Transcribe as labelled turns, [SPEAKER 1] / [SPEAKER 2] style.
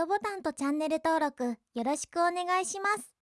[SPEAKER 1] トボタンとチャンネル登録よろしくお願いします。